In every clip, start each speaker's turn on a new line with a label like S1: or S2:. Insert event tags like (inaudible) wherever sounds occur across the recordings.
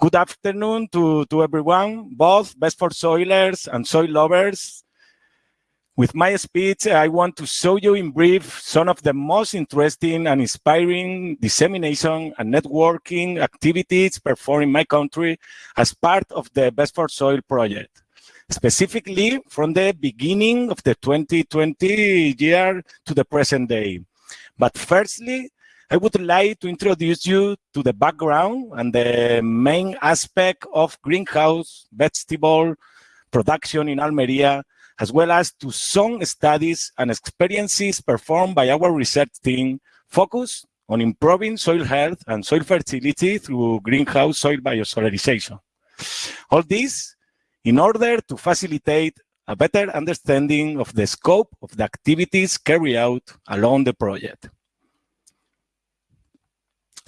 S1: Good afternoon to, to everyone, both best for soilers and soil lovers. With my speech, I want to show you in brief some of the most interesting and inspiring dissemination and networking activities performed in my country as part of the Best for Soil project, specifically from the beginning of the 2020 year to the present day. But firstly, I would like to introduce you to the background and the main aspect of greenhouse vegetable production in Almeria as well as to some studies and experiences performed by our research team focused on improving soil health and soil fertility through greenhouse soil biosolarization. All this in order to facilitate a better understanding of the scope of the activities carried out along the project.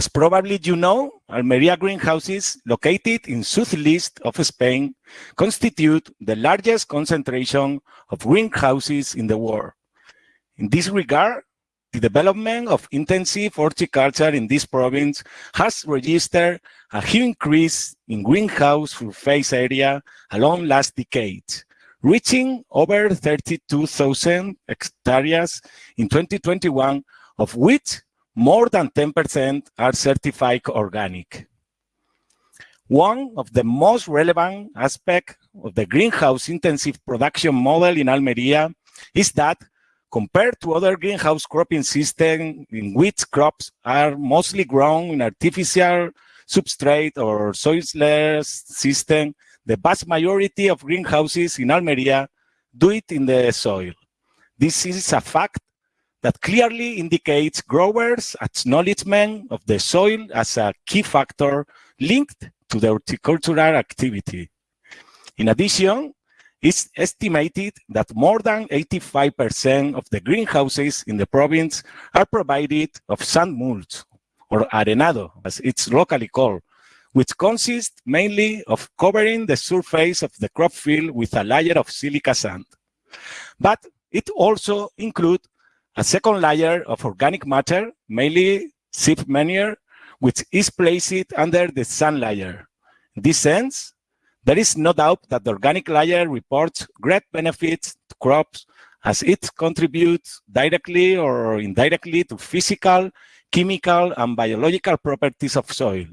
S1: As probably you know, Almeria greenhouses, located in southeast of Spain, constitute the largest concentration of greenhouses in the world. In this regard, the development of intensive horticulture in this province has registered a huge increase in greenhouse surface area along last decades, reaching over 32,000 hectares in 2021, of which more than 10% are certified organic. One of the most relevant aspects of the greenhouse intensive production model in Almeria is that compared to other greenhouse cropping systems in which crops are mostly grown in artificial substrate or soilless system, the vast majority of greenhouses in Almeria do it in the soil. This is a fact that clearly indicates growers' acknowledgement of the soil as a key factor linked to the horticultural activity. In addition, it's estimated that more than 85% of the greenhouses in the province are provided of sand mulch, or arenado, as it's locally called, which consists mainly of covering the surface of the crop field with a layer of silica sand. But it also includes a second layer of organic matter, mainly sheep manure, which is placed under the sand layer. In this sense, there is no doubt that the organic layer reports great benefits to crops as it contributes directly or indirectly to physical, chemical, and biological properties of soil.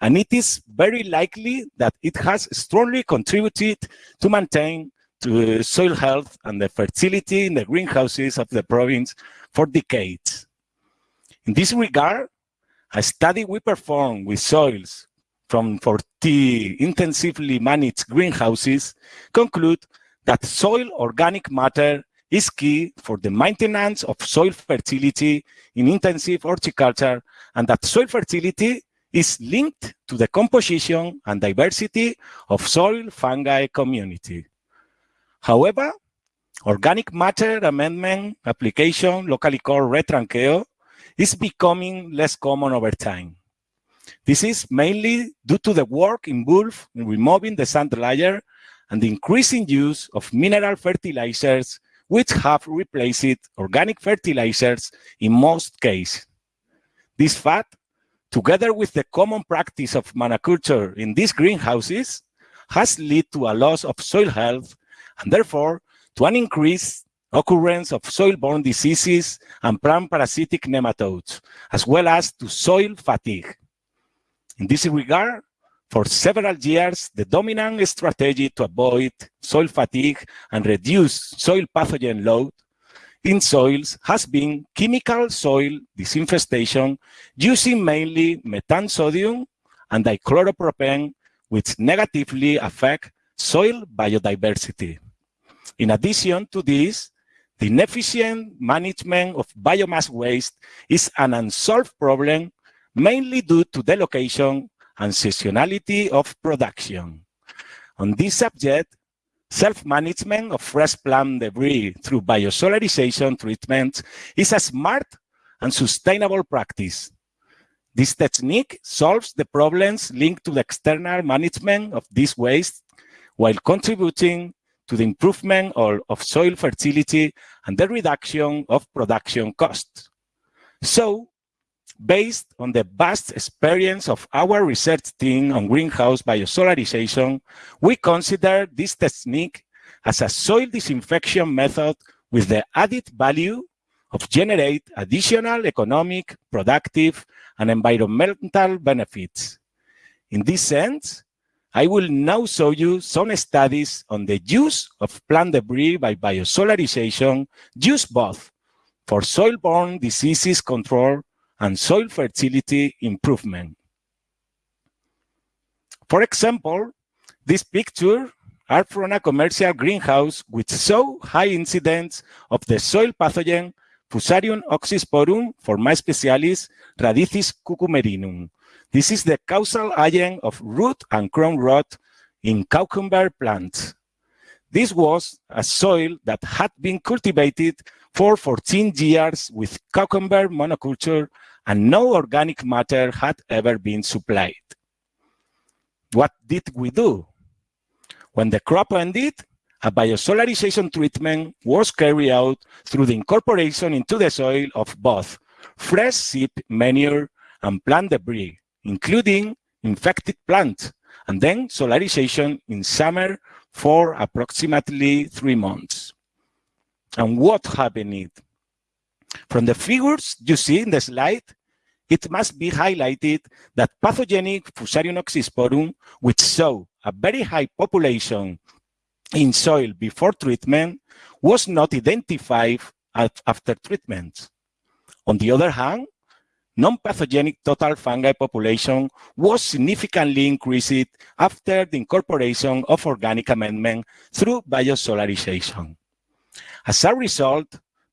S1: And it is very likely that it has strongly contributed to maintain to uh, soil health and the fertility in the greenhouses of the province for decades. In this regard, a study we performed with soils from 40 intensively managed greenhouses conclude that soil organic matter is key for the maintenance of soil fertility in intensive horticulture and that soil fertility is linked to the composition and diversity of soil fungi community. However, organic matter amendment application, locally called retranqueo, is becoming less common over time. This is mainly due to the work involved in removing the sand layer and the increasing use of mineral fertilizers, which have replaced organic fertilizers in most cases. This fact, together with the common practice of monoculture in these greenhouses, has led to a loss of soil health and therefore to an increased occurrence of soil-borne diseases and plant parasitic nematodes, as well as to soil fatigue. In this regard, for several years, the dominant strategy to avoid soil fatigue and reduce soil pathogen load in soils has been chemical soil disinfestation using mainly methansodium sodium and dichloropropane, which negatively affect soil biodiversity. In addition to this, the inefficient management of biomass waste is an unsolved problem, mainly due to the location and seasonality of production. On this subject, self-management of fresh plant debris through biosolarization treatment is a smart and sustainable practice. This technique solves the problems linked to the external management of this waste while contributing to the improvement of, of soil fertility and the reduction of production costs. So, Based on the vast experience of our research team on greenhouse biosolarization, we consider this technique as a soil disinfection method with the added value of generate additional economic, productive, and environmental benefits. In this sense, I will now show you some studies on the use of plant debris by biosolarization used both for soil-borne diseases control and soil fertility improvement. For example, this picture are from a commercial greenhouse with so high incidence of the soil pathogen Fusarium oxysporum forma specialis radicis cucumerinum. This is the causal agent of root and crown rot in cucumber plants. This was a soil that had been cultivated for 14 years with cucumber monoculture and no organic matter had ever been supplied. What did we do? When the crop ended, a biosolarization treatment was carried out through the incorporation into the soil of both fresh sheep manure and plant debris, including infected plants, and then solarization in summer for approximately three months. And what happened? From the figures you see in the slide, it must be highlighted that pathogenic Fusarium oxysporum, which saw a very high population in soil before treatment was not identified after treatment. On the other hand, non-pathogenic total fungi population was significantly increased after the incorporation of organic amendment through biosolarization. As a result,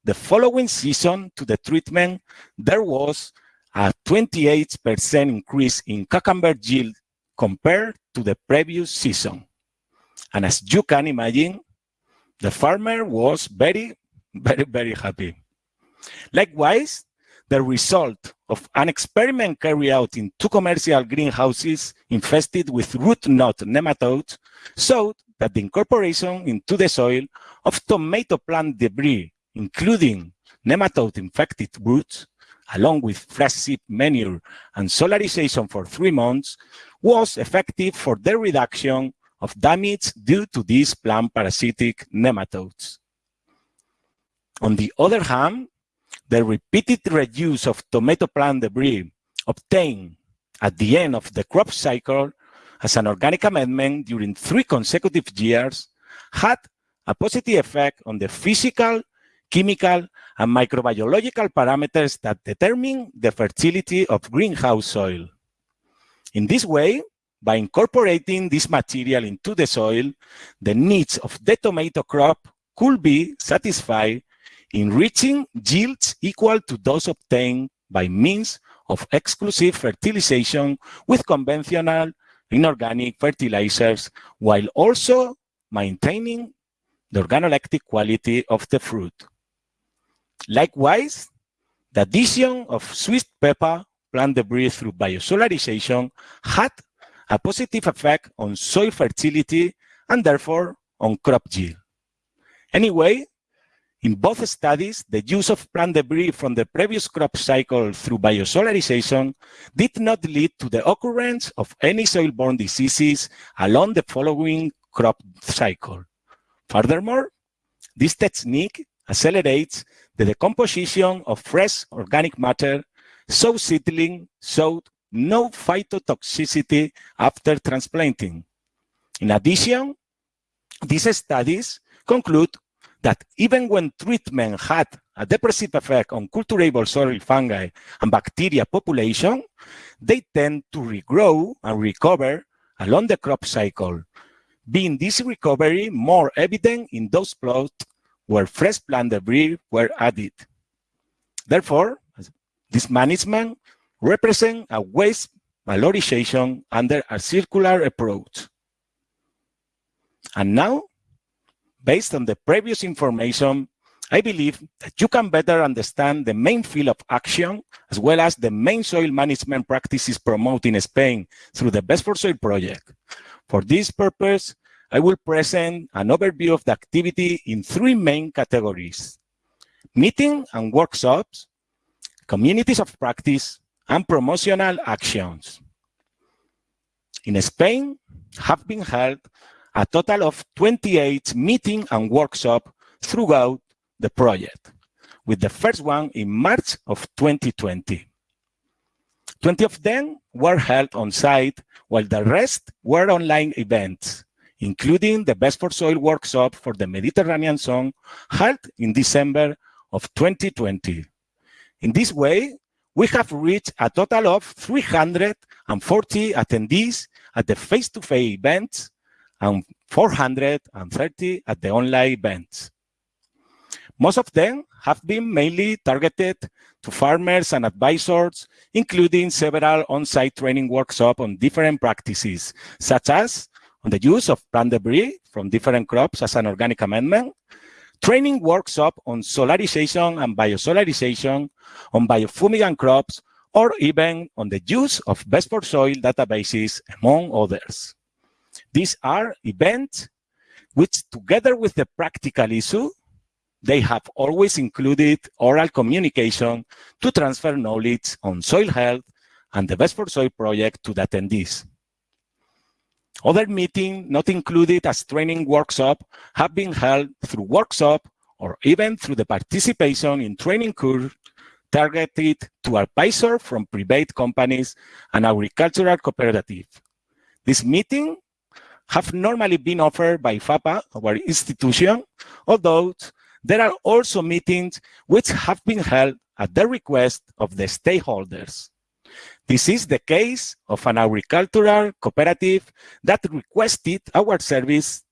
S1: the following season to the treatment, there was a 28% increase in cucumber yield compared to the previous season. And as you can imagine, the farmer was very, (laughs) very, very happy. Likewise, the result of an experiment carried out in two commercial greenhouses infested with root knot nematodes showed that the incorporation into the soil of tomato plant debris, including nematode-infected roots, along with fresh sheep manure and solarization for three months, was effective for the reduction of damage due to these plant parasitic nematodes. On the other hand, the repeated reuse of tomato plant debris obtained at the end of the crop cycle as an organic amendment during three consecutive years had a positive effect on the physical, chemical, and microbiological parameters that determine the fertility of greenhouse soil. In this way, by incorporating this material into the soil, the needs of the tomato crop could be satisfied in reaching yields equal to those obtained by means of exclusive fertilization with conventional inorganic fertilizers while also maintaining the organoleptic quality of the fruit. Likewise, the addition of sweet pepper plant debris through biosolarization had a positive effect on soil fertility and therefore on crop yield. Anyway, in both studies, the use of plant debris from the previous crop cycle through biosolarization did not lead to the occurrence of any soil-borne diseases along the following crop cycle. Furthermore, this technique accelerates the decomposition of fresh organic matter, so seedling showed no phytotoxicity after transplanting. In addition, these studies conclude that even when treatment had a depressive effect on culturable soil fungi and bacteria population, they tend to regrow and recover along the crop cycle, being this recovery more evident in those plots where fresh plant debris were added. Therefore, this management represents a waste valorization under a circular approach. And now, based on the previous information, I believe that you can better understand the main field of action, as well as the main soil management practices promoted in Spain through the Best for Soil project. For this purpose, I will present an overview of the activity in three main categories. Meeting and workshops, communities of practice, and promotional actions. In Spain, have been held a total of 28 meeting and workshop throughout the project, with the first one in March of 2020. 20 of them were held on site, while the rest were online events, including the Best for Soil workshop for the Mediterranean zone held in December of 2020. In this way, we have reached a total of 340 attendees at the face-to-face -face events and 430 at the online events. Most of them have been mainly targeted to farmers and advisors, including several on-site training workshops on different practices, such as on the use of plant debris from different crops as an organic amendment, training workshop on solarization and biosolarization, on biofumigant crops, or even on the use of best for soil databases, among others. These are events which, together with the practical issue, they have always included oral communication to transfer knowledge on soil health and the Best for Soil project to the attendees. Other meetings not included as training workshop have been held through workshop or even through the participation in training course targeted to advisors from private companies and agricultural cooperative. This meeting have normally been offered by IFAPA, our institution, although there are also meetings which have been held at the request of the stakeholders. This is the case of an agricultural cooperative that requested our service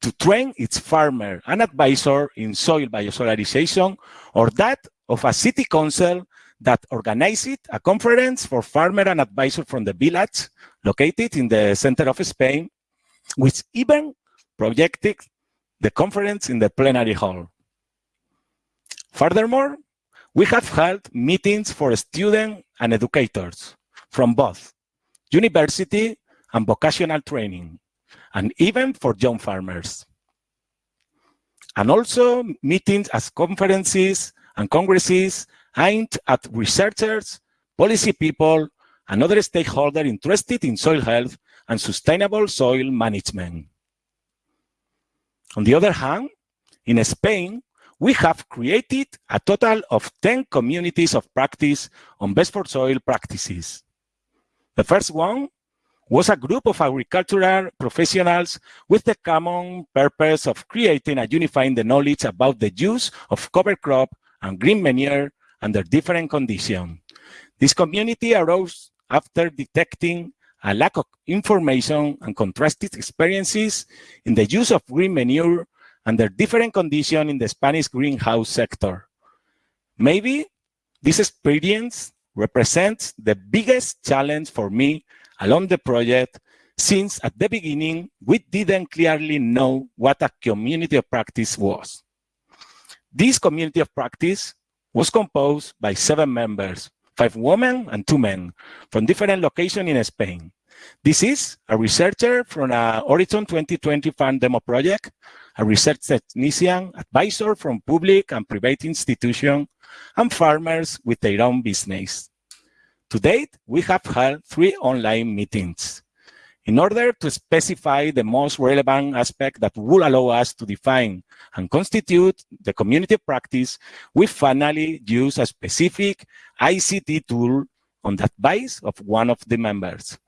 S1: to train its farmer and advisor in soil biosolarization, or that of a city council that organized a conference for farmer and advisor from the village located in the center of Spain, which even projected the conference in the plenary hall. Furthermore, we have held meetings for students and educators from both university and vocational training, and even for young farmers. And also meetings as conferences and congresses aimed at researchers, policy people, and other stakeholders interested in soil health and sustainable soil management. On the other hand, in Spain, we have created a total of 10 communities of practice on best for soil practices. The first one was a group of agricultural professionals with the common purpose of creating and unifying the knowledge about the use of cover crop and green manure under different conditions. This community arose after detecting a lack of information and contrasted experiences in the use of green manure under different conditions in the Spanish greenhouse sector. Maybe this experience represents the biggest challenge for me along the project since at the beginning, we didn't clearly know what a community of practice was. This community of practice was composed by seven members, five women and two men from different locations in Spain. This is a researcher from a Horizon 2020 Farm Demo project, a research technician, advisor from public and private institutions, and farmers with their own business. To date, we have held three online meetings. In order to specify the most relevant aspect that will allow us to define and constitute the community practice, we finally use a specific ICT tool on the advice of one of the members.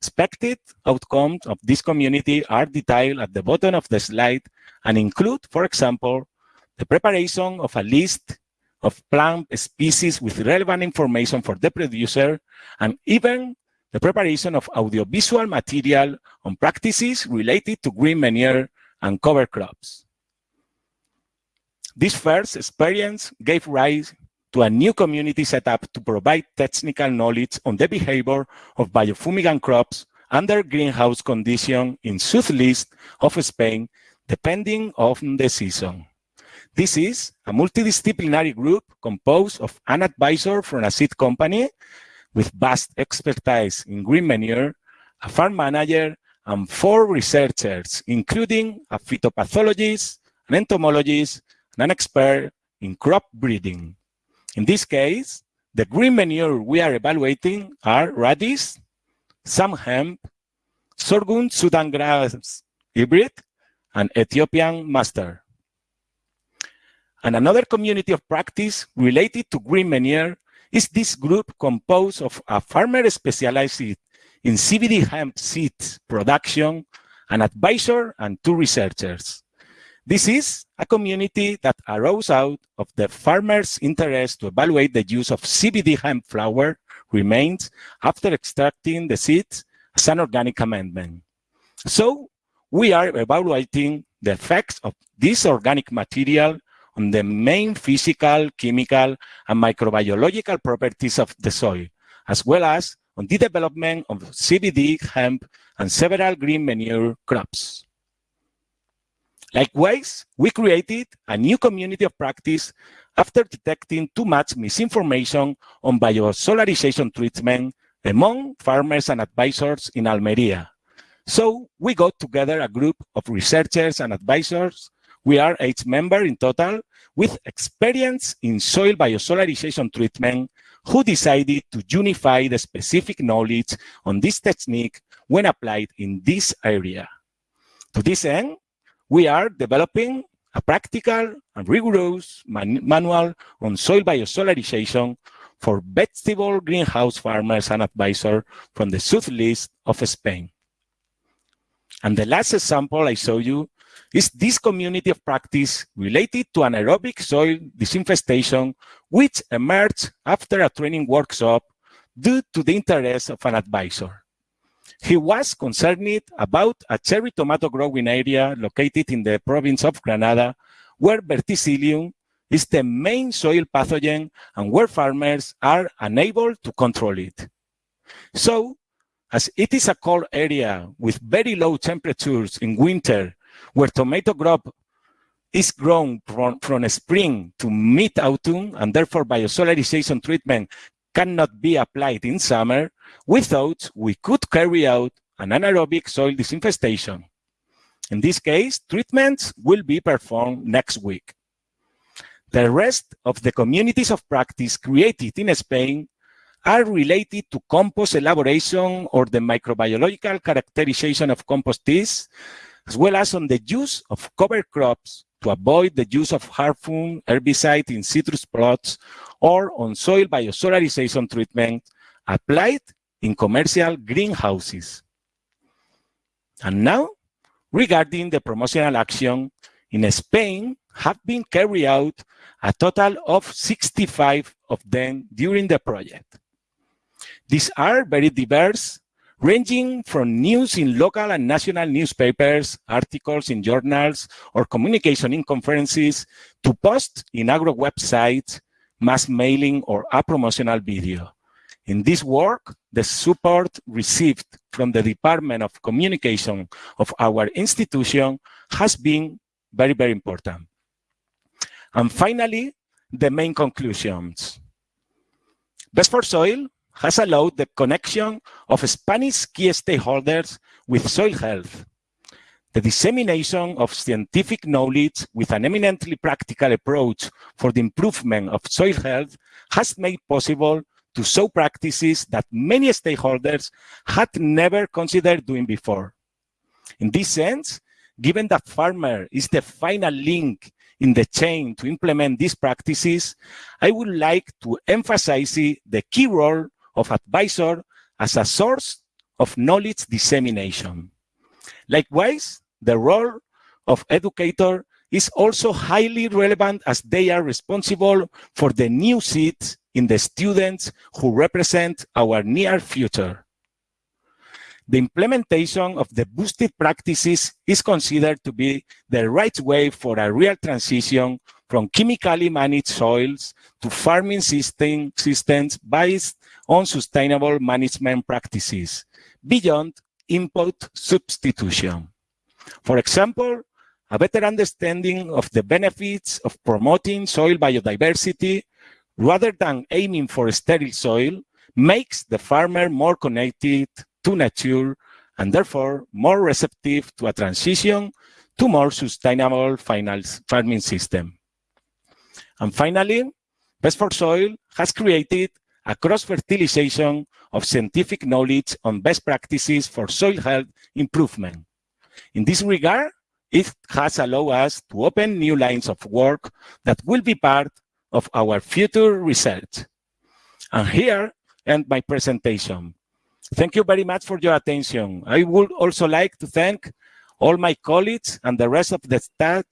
S1: Expected outcomes of this community are detailed at the bottom of the slide and include, for example, the preparation of a list of plant species with relevant information for the producer, and even the preparation of audiovisual material on practices related to green manure and cover crops. This first experience gave rise to a new community set up to provide technical knowledge on the behavior of biofumigant crops under greenhouse conditions in southeast of Spain, depending on the season. This is a multidisciplinary group composed of an advisor from a seed company, with vast expertise in green manure, a farm manager, and four researchers, including a phytopathologist, an entomologist, and an expert in crop breeding. In this case, the green manure we are evaluating are radish, sunn hemp, sorghum Sudan grass hybrid, and Ethiopian mustard. And another community of practice related to green manure is this group composed of a farmer specialized in CBD hemp seed production, an advisor, and two researchers. This is a community that arose out of the farmer's interest to evaluate the use of CBD hemp flower remains after extracting the seeds as an organic amendment. So we are evaluating the effects of this organic material on the main physical, chemical, and microbiological properties of the soil, as well as on the development of CBD, hemp, and several green manure crops. Likewise, we created a new community of practice after detecting too much misinformation on biosolarization treatment among farmers and advisors in Almeria. So we got together a group of researchers and advisors. We are eight members in total with experience in soil biosolarization treatment who decided to unify the specific knowledge on this technique when applied in this area. To this end, we are developing a practical and rigorous man manual on soil biosolarization for vegetable greenhouse farmers and advisors from the southeast of Spain. And the last example I show you is this community of practice related to anaerobic soil disinfestation, which emerged after a training workshop due to the interest of an advisor. He was concerned about a cherry tomato growing area located in the province of Granada, where verticillium is the main soil pathogen and where farmers are unable to control it. So, as it is a cold area with very low temperatures in winter where tomato crop is grown from, from spring to mid-autumn, and therefore biosolarization treatment cannot be applied in summer, we thought we could carry out an anaerobic soil disinfestation. In this case, treatments will be performed next week. The rest of the communities of practice created in Spain are related to compost elaboration or the microbiological characterization of compost teas, as well as on the use of cover crops to avoid the use of harmful herbicide in citrus plots or on soil biosolarization treatment applied in commercial greenhouses. And now, regarding the promotional action, in Spain have been carried out a total of 65 of them during the project. These are very diverse ranging from news in local and national newspapers, articles in journals, or communication in conferences, to posts in agro websites, mass mailing, or a promotional video. In this work, the support received from the Department of Communication of our institution has been very, very important. And finally, the main conclusions. Best for Soil has allowed the connection of Spanish key stakeholders with soil health, the dissemination of scientific knowledge with an eminently practical approach for the improvement of soil health has made possible to show practices that many stakeholders had never considered doing before. In this sense, given that farmer is the final link in the chain to implement these practices, I would like to emphasize the key role of advisor as a source of knowledge dissemination. Likewise, the role of educator is also highly relevant as they are responsible for the new seats in the students who represent our near future. The implementation of the boosted practices is considered to be the right way for a real transition from chemically managed soils to farming system, systems based on sustainable management practices beyond input substitution. For example, a better understanding of the benefits of promoting soil biodiversity rather than aiming for sterile soil makes the farmer more connected to nature and therefore more receptive to a transition to more sustainable farming system. And finally, Best for Soil has created a cross-fertilization of scientific knowledge on best practices for soil health improvement. In this regard, it has allowed us to open new lines of work that will be part of our future research. And here end my presentation. Thank you very much for your attention. I would also like to thank all my colleagues and the rest of the staff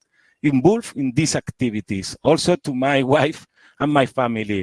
S1: involved in these activities, also to my (laughs) wife and my family.